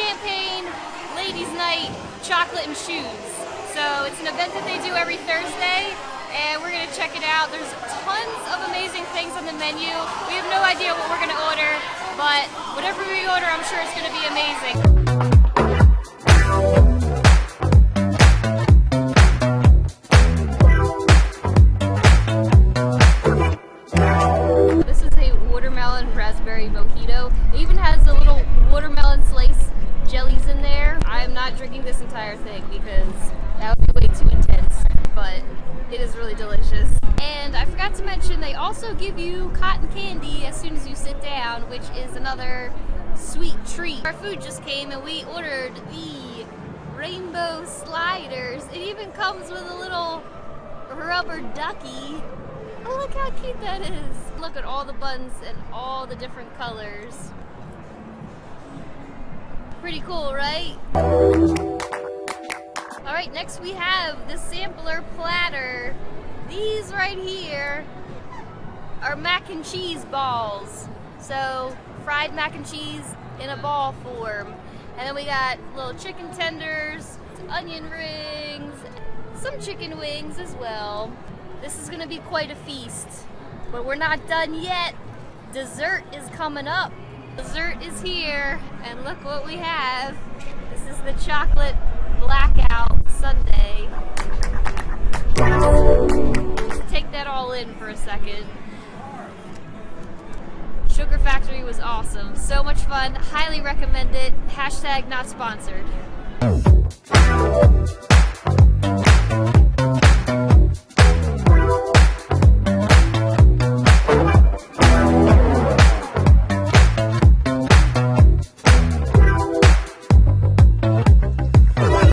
Champagne Ladies Night Chocolate and Shoes. So it's an event that they do every Thursday and we're gonna check it out. There's tons of amazing things on the menu. We have no idea what we're gonna order, but whatever we order, I'm sure it's gonna be amazing. This is a watermelon raspberry mojito. It even has the little watermelon slice not drinking this entire thing because that would be way too intense, but it is really delicious. And I forgot to mention they also give you cotton candy as soon as you sit down, which is another sweet treat. Our food just came and we ordered the rainbow sliders. It even comes with a little rubber ducky. Oh, look how cute that is. Look at all the buns and all the different colors. Pretty cool, right? All right, next we have the sampler platter. These right here are mac and cheese balls. So fried mac and cheese in a ball form. And then we got little chicken tenders, onion rings, some chicken wings as well. This is gonna be quite a feast, but we're not done yet. Dessert is coming up. Dessert is here, and look what we have. This is the chocolate blackout sundae. Just take that all in for a second. Sugar Factory was awesome. So much fun. Highly recommend it. Hashtag not sponsored.